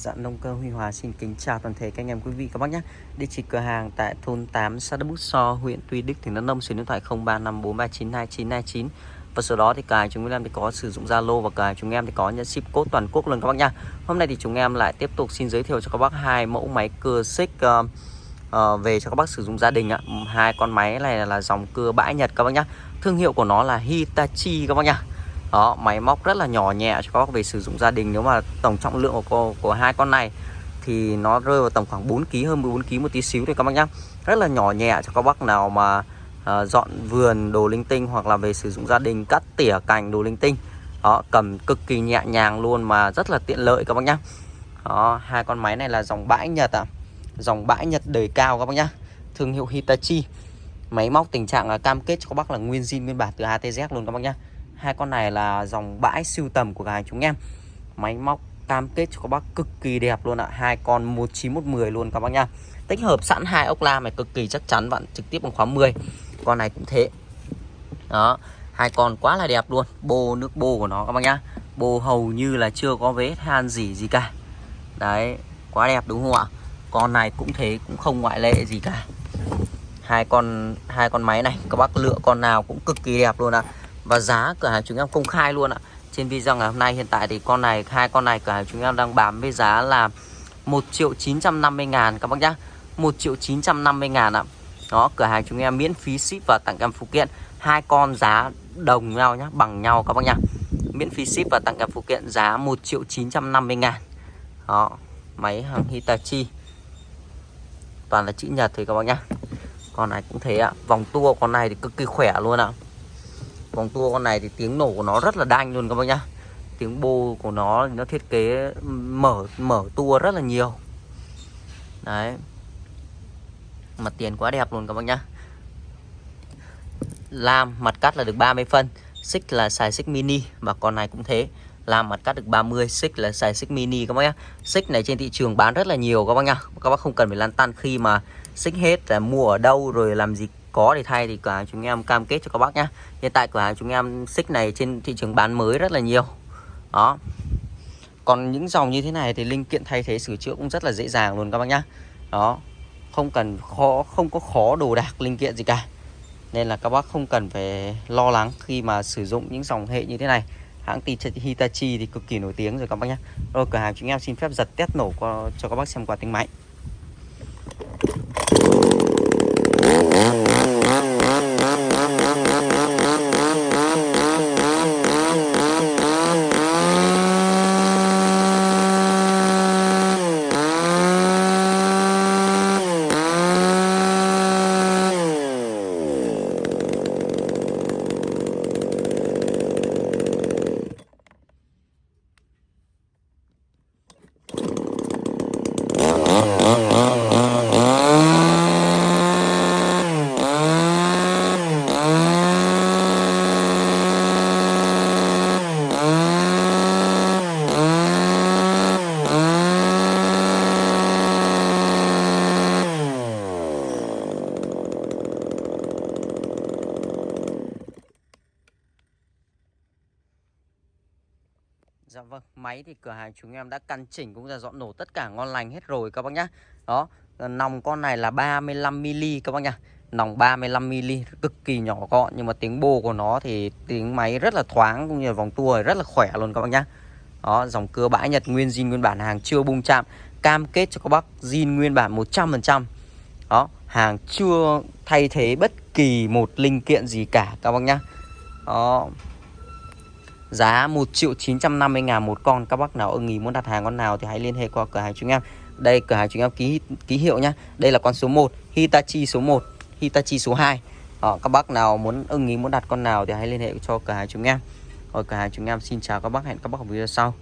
Dạ nông cơ Huy Hòa xin kính chào toàn thể các anh em quý vị các bác nhé. Địa chỉ cửa hàng tại thôn 8 xã Đức Bút So, huyện Tuy Đức, tỉnh Đắk Nông, số điện thoại 0354392929. Và sau đó thì cả chúng em thì có sử dụng Zalo và cả chúng em thì có nhận ship code toàn quốc luôn các bác nha. Hôm nay thì chúng em lại tiếp tục xin giới thiệu cho các bác hai mẫu máy cưa xích uh, uh, về cho các bác sử dụng gia đình ạ. Hai con máy này là dòng cưa bãi Nhật các bác nhá. Thương hiệu của nó là Hitachi các bác nhá đó máy móc rất là nhỏ nhẹ cho các bác về sử dụng gia đình. Nếu mà tổng trọng lượng của, của hai con này thì nó rơi vào tầm khoảng 4 kg hơn 14 kg một tí xíu thôi các bác nhá. Rất là nhỏ nhẹ cho các bác nào mà uh, dọn vườn đồ linh tinh hoặc là về sử dụng gia đình cắt tỉa cành đồ linh tinh. Đó cầm cực kỳ nhẹ nhàng luôn mà rất là tiện lợi các bác nhá. Đó hai con máy này là dòng bãi nhật ạ à. dòng bãi nhật đời cao các bác nhá. Thương hiệu Hitachi. Máy móc tình trạng là cam kết cho các bác là nguyên zin nguyên bản từ ATZ luôn các bác nhá hai con này là dòng bãi siêu tầm của gái chúng em. Máy móc cam kết cho các bác cực kỳ đẹp luôn ạ. Hai con 19110 luôn các bác nha tích hợp sẵn hai ốc la này cực kỳ chắc chắn, bạn trực tiếp bằng khóa 10 con này cũng thế. Đó, hai con quá là đẹp luôn. Bô nước bô của nó các bác nhá. Bô hầu như là chưa có vết than gì gì cả. Đấy, quá đẹp đúng không ạ? Con này cũng thế, cũng không ngoại lệ gì cả. Hai con hai con máy này, các bác lựa con nào cũng cực kỳ đẹp luôn ạ. à. Và giá cửa hàng chúng em công khai luôn ạ. Trên video ngày hôm nay, hiện tại thì con này, hai con này cửa hàng chúng em đang bán với giá là 1 triệu 950 ngàn các bác nhá. 1 triệu 950 ngàn ạ. Đó, cửa hàng chúng em miễn phí ship và tặng kèm phụ kiện. Hai con giá đồng nhau nhá, bằng nhau các bác nhá. Miễn phí ship và tặng kèm phụ kiện giá 1 triệu 950 ngàn. Đó, máy hàng Hitachi. Toàn là chữ nhật thôi các bác nhá. Con này cũng thế ạ. Vòng tua con này thì cực kỳ khỏe luôn ạ. Còn tua con này thì tiếng nổ của nó rất là đanh luôn các bác nhá. Tiếng bô của nó nó thiết kế mở mở tua rất là nhiều. Đấy. Mặt tiền quá đẹp luôn các bác nhá. Lam mặt cắt là được 30 phân, xích là xài xích mini và con này cũng thế. Làm mặt cắt được 30 xích là xài xích mini các bác nhá. Xích này trên thị trường bán rất là nhiều các bác nhá. Các bác không cần phải lăn tăn khi mà xích hết là mua ở đâu rồi làm gì có thì thay thì cửa hàng chúng em cam kết cho các bác nhé hiện tại cửa hàng chúng em xích này trên thị trường bán mới rất là nhiều. Đó. Còn những dòng như thế này thì linh kiện thay thế sửa chữa cũng rất là dễ dàng luôn các bác nhá. Đó. Không cần khó, không có khó đồ đạc linh kiện gì cả. Nên là các bác không cần phải lo lắng khi mà sử dụng những dòng hệ như thế này. Hãng Hitachi thì cực kỳ nổi tiếng rồi các bác nhé rồi cửa hàng chúng em xin phép giật test nổ cho các bác xem qua tiếng máy. Dạ vâng, máy thì cửa hàng chúng em đã căn chỉnh cũng là dọn nổ tất cả ngon lành hết rồi các bác nhá. Đó, nòng con này là 35mm các bác nhá. Nòng 35mm cực kỳ nhỏ gọn nhưng mà tiếng bô của nó thì tiếng máy rất là thoáng cũng như là vòng tua rất là khỏe luôn các bác nhá. Đó, dòng cưa bãi Nhật nguyên zin nguyên bản hàng chưa bung chạm, cam kết cho các bác zin nguyên bản 100%. Đó, hàng chưa thay thế bất kỳ một linh kiện gì cả các bác nhá. Đó, Giá 1 triệu 950 ngàn một con. Các bác nào ưng ý muốn đặt hàng con nào Thì hãy liên hệ qua cửa hàng chúng em. Đây cửa hàng chúng em ký ký hiệu nhá. Đây là con số 1 Hitachi số 1 Hitachi số 2 Đó, ờ, Các bác nào muốn ưng ý muốn đặt con nào Thì hãy liên hệ cho cửa hàng chúng em. Rồi cửa hàng chúng em xin chào các bác Hẹn các bác ở video sau.